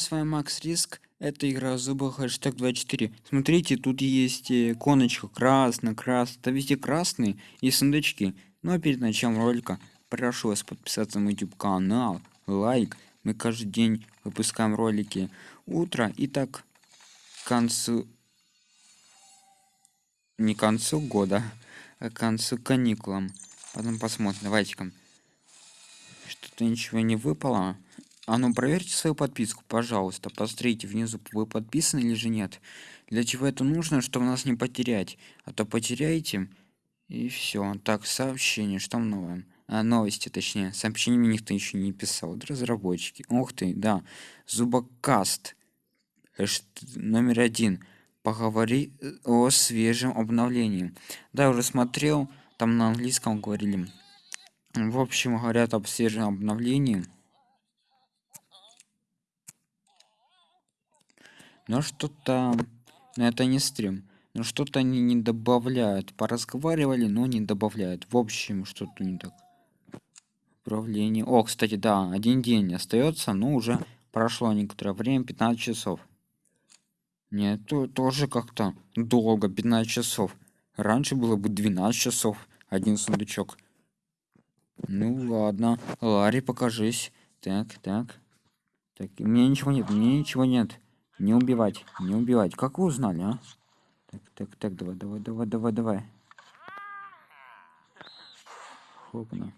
С вами Макс Риск. Это игра зуба хэштег 24. Смотрите, тут есть э, коночка красный, красный. Это везде красные и сундучки. Но перед началом ролика прошу вас подписаться на YouTube канал, лайк. Мы каждый день выпускаем ролики утро. И так к концу... Не к концу года, а к концу каникулам. Потом посмотрим. Давайте-ка. Что-то ничего не выпало. А ну проверьте свою подписку, пожалуйста. Посмотрите внизу, вы подписаны или же нет. Для чего это нужно, чтобы нас не потерять. А то потеряете, и все. Так, сообщение, что новое? А, новости, точнее. Сообщение мне никто еще не писал. Разработчики. Ух ты, да. Зубокаст. Хэш... Номер один. Поговори э, о свежем обновлении. Да, я уже смотрел. Там на английском говорили. В общем, говорят об свежем обновлении. Но что-то но это не стрим. Но что-то они не добавляют. Поразговаривали но не добавляют. В общем что-то не так. Управление. О кстати да один день остается но уже прошло некоторое время 15 часов. Нет то тоже как-то долго 15 часов. Раньше было бы 12 часов один сундучок. Ну ладно ларри покажись. Так так. Так у меня ничего нет у меня ничего нет не убивать, не убивать. Как вы узнали, а? Так, так, так, давай, давай, давай, давай, давай. Хопна.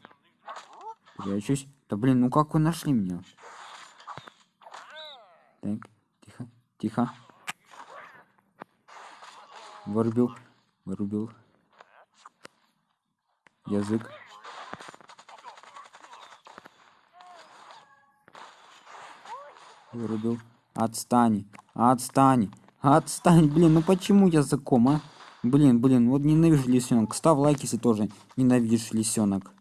Прячусь. Да блин, ну как вы нашли меня? Так, тихо, тихо. Вырубил, вырубил. Язык. Вырубил. Отстань. Отстань. Отстань. Блин, ну почему я языком, а? Блин, блин, вот ненавижу лисенок. Ставь лайк, если тоже ненавидишь лисенок.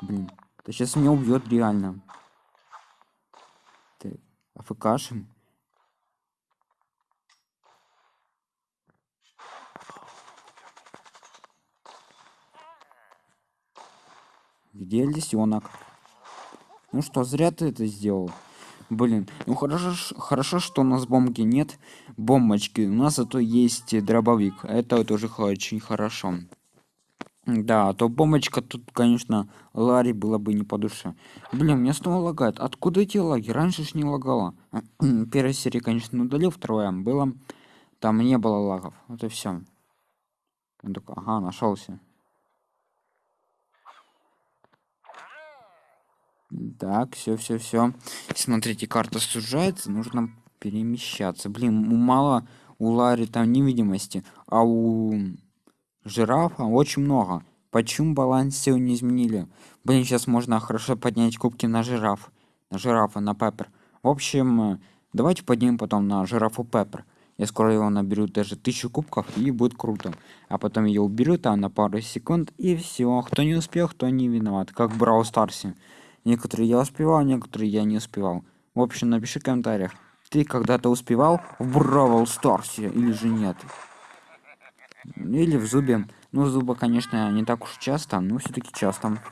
Блин. Да сейчас меня убьет реально. Ты афкашем? Где лисенок? Ну что, зря ты это сделал. Блин, ну хорошо, хорошо, что у нас бомбки нет, бомбочки. У нас зато есть дробовик. Это тоже очень хорошо. Да, а то бомбочка тут, конечно, Ларри было бы не по душе. Блин, мне снова лагает. Откуда эти лаги? Раньше ж не лагало. Первая серия, конечно, удалил, вторая было. Там не было лагов. Вот и все. Ага, нашелся. Так, все, все, все. Смотрите, карта сужается, нужно перемещаться. Блин, мало у Лари там невидимости, а у жирафа очень много. Почему баланс сил не изменили? Блин, сейчас можно хорошо поднять кубки на жираф. На жирафа, на пеппер. В общем, давайте поднимем потом на жирафу пеппер. Я скоро его наберу даже тысячу кубков и будет круто. А потом я уберу там на пару секунд и все. Кто не успел, кто не виноват. Как в Брау Старсе. Некоторые я успевал, некоторые я не успевал. В общем, напиши в комментариях, ты когда-то успевал в Бравл Старсе или же нет. Или в Зубе. Ну, Зуба, конечно, не так уж часто, но все-таки часто.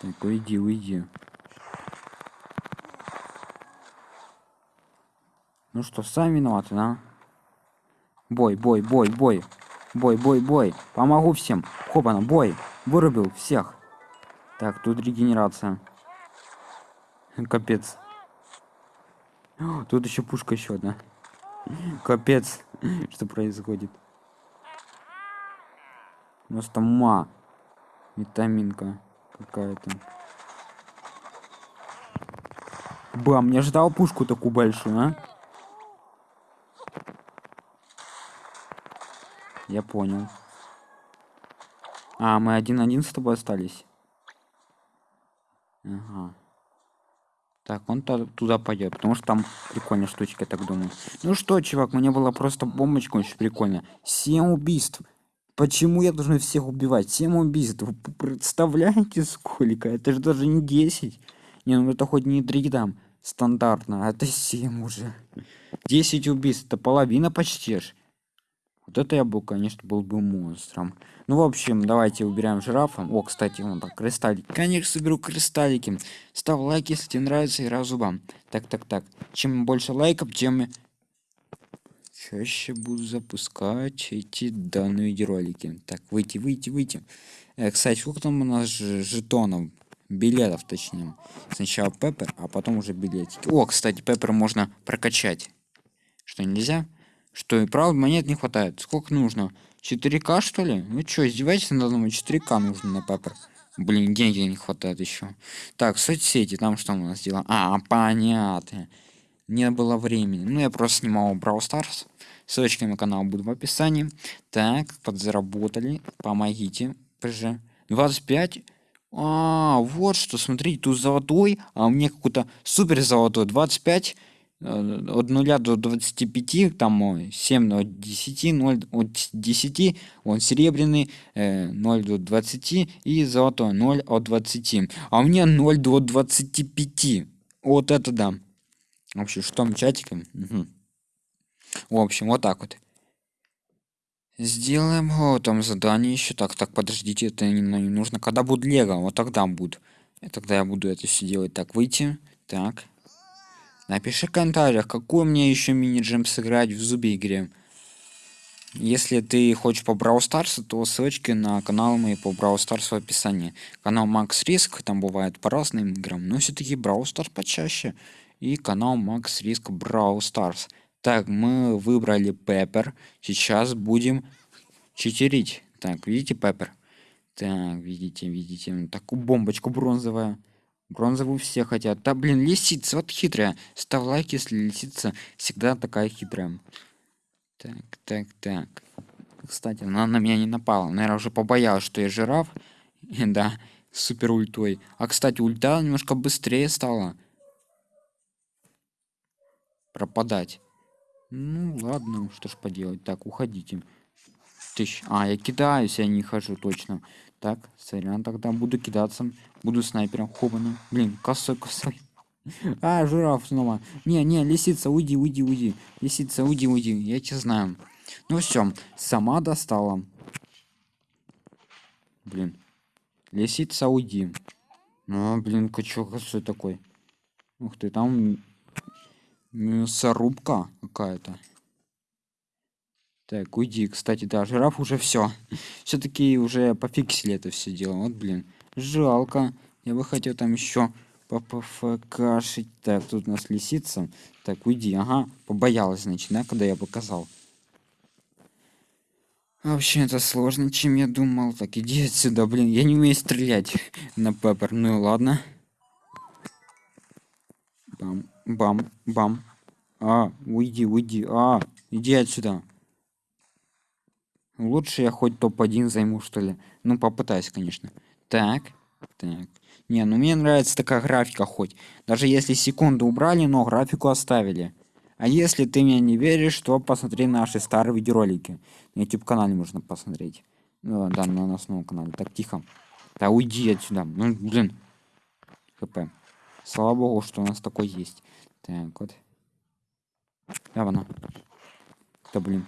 Так, уйди, уйди. Ну что, сами виноваты, да? Бой, бой, бой, бой. Бой, бой, бой. Помогу всем. Хопана, бой. Вырубил всех. Так, тут регенерация. Капец. Тут еще пушка еще одна. Капец. Что происходит? У нас там ма. Витаминка какая-то. Бам, не ожидал пушку такую большую, а? Я понял. А, мы один-один с тобой остались. Ага. Так, он туда пойдет, потому что там прикольная штучка, я так думаю. Ну что, чувак, мне было просто бомбочка очень прикольно. Семь убийств. Почему я должен всех убивать? Семь убийств. Вы представляете, сколько? Это же даже не 10. Не, ну это хоть не 3 там стандартно, а это 7 уже. 10 убийств, это половина почти ж. Вот это я был, конечно, был бы монстром. Ну, в общем, давайте убираем жирафа. О, кстати, вон так, кристаллики. Конечно, соберу кристаллики. Ставь лайк, если тебе нравится игра зубам. Так, так, так. Чем больше лайков, тем чаще буду запускать эти данные видеоролики. Так, выйти, выйти, выйти. Э, кстати, сколько там у нас жетонов? Билетов, точнее. Сначала Пеппер, а потом уже билетики. О, кстати, Пеппер можно прокачать. Что, нельзя? Что, и правда, монет не хватает? Сколько нужно? 4К, что ли? Ну что, издеваетесь надо мной? 4К нужно на Пеппер. Блин, деньги не хватает еще. Так, соцсети, там что у нас дела? А, понятно. Не было времени. Ну, я просто снимал Brawl Stars. Ссылочки на канал будут в описании. Так, подзаработали. Помогите. ПЖ. 25. А, вот что, смотрите, тут золотой, а у меня какой-то супер золотой. 25 Э, от 0 до 25 там 7 от 10 0 от 10 он серебряный 0 э, до 20 и золотой 0 от 20 а у меня 0 до 25 вот это да. Вообще что там чатиком? Угу. в общем вот так вот. Сделаем вот там задание еще. Так так подождите это не, не нужно. Когда будет лего? Вот тогда будет. Тогда я буду это все делать. Так выйти. Так Напиши в комментариях, какую мне еще мини-джем сыграть в зубе игре. Если ты хочешь по Brawl Stars, то ссылочки на канал мои по Brawl Stars в описании. Канал Max Risk, там бывает по разным играм, но все-таки Brawl Stars почаще. И канал Max Risk Brawl Stars. Так, мы выбрали Пеппер. Сейчас будем читерить. Так, видите Пеппер? Так, видите, видите. Такую бомбочку бронзовая. Бронзовую все хотят. Да блин, лисица, вот хитрая. Ставь лайк, если лисица всегда такая хитрая. Так, так, так. Кстати, она на меня не напала. Наверное, уже побоялась, что я жираф. да, супер ультой. А, кстати, ульта немножко быстрее стала. Пропадать. Ну, ладно, что ж поделать. Так, уходите. Тысяч. А, я кидаюсь, я не хожу точно. Так, сорян, тогда буду кидаться. Буду снайпером хобаным. Блин, косой, косой. А, жираф снова. Не, не, лисица, уйди, уйди, уйди. Лисица, уйди, уйди. Я тебя знаю. Ну все, сама достала. Блин. Лисица, уйди. Ну, блин, качок косой такой. Ух ты, там мясорубка какая-то. Так, уйди. Кстати, да, жираф уже все. Все-таки уже пофиксили это все дело. Вот, блин. Жалко. Я бы хотел там еще попфкашить. Так, тут у нас лисица. Так, уйди. Ага, побоялась, значит, да, когда я показал. Вообще это сложно, чем я думал. Так, иди отсюда, блин. Я не умею стрелять на пеппер. Ну ладно. Бам, бам, бам. А, уйди, уйди. А, иди отсюда. Лучше я хоть топ-1 займу, что ли. Ну, попытаюсь, конечно. Так, так. Не, ну мне нравится такая графика хоть. Даже если секунду убрали, но графику оставили. А если ты мне не веришь, то посмотри наши старые видеоролики. На YouTube канале можно посмотреть. Ну, да, на основном канале. Так, тихо. Да уйди отсюда. Ну, блин. ХП. Слава богу, что у нас такой есть. Так, вот. Давай, на. Да, блин.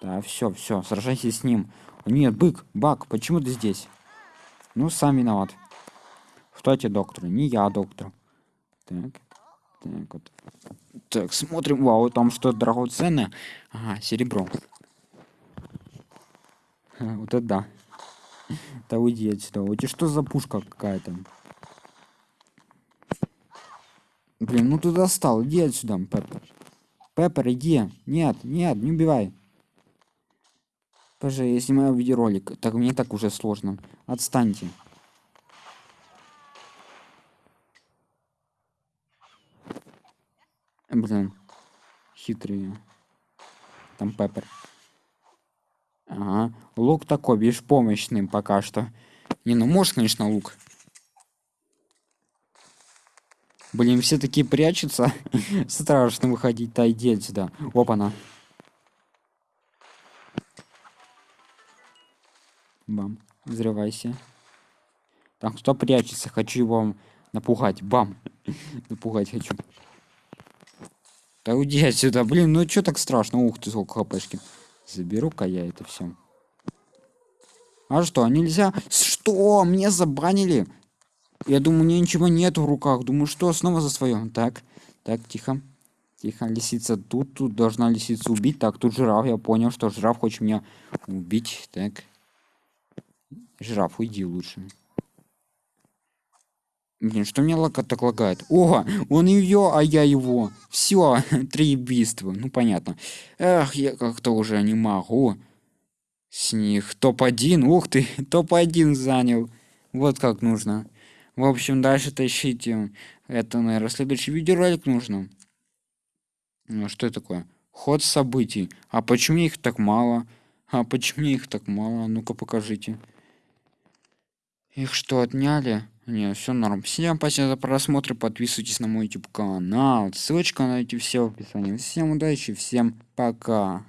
Да, все, все, сражайся с ним. Нет, бык, бак, почему ты здесь? Ну, сам виноват. Кто эти докторы? Не я, доктор. Так, так вот. Так, смотрим. Вау, там что драгоценное? Ага, серебро. Вот это да. Да уйди отсюда. У тебя что за пушка какая-то? Блин, ну ты достал. Иди отсюда, Пеппер. Пеппер, иди. Нет, нет, не убивай. Поже, я снимаю видеоролик. Так мне так уже сложно. Отстаньте. Блин. Хитрые. Там Пеппер. Ага. Лук такой, беспомощный пока что. Не, ну можешь, конечно, лук. Блин, все такие прячутся. Страшно выходить. Да иди отсюда. Опа-на. Бам. Взрывайся. Там кто прячется? Хочу его напугать. Бам. напугать хочу. Да уйди отсюда. Блин, ну что так страшно? Ух ты, сколько хпшки. заберу-ка я это все а что нельзя что мне забанили я думаю мне ничего нет в руках думаю что снова за свое так так тихо тихо лисица тут тут должна лисица убить так тут жираф я понял что жираф хочет меня убить так жираф уйди лучше Блин, что мне лака так лагает? О, он ее, а я его. Все, три убийства. Ну, понятно. Эх, я как-то уже не могу. С них топ-1. Ух ты, топ-1 занял. Вот как нужно. В общем, дальше тащите. Это, наверное, следующий видеоролик нужно. Ну, что это такое? Ход событий. А почему их так мало? А почему их так мало? Ну-ка покажите. Их что, отняли? Не, все норм. Всем спасибо за просмотр. Подписывайтесь на мой YouTube канал. Ссылочка на эти все в описании. Всем удачи, всем пока.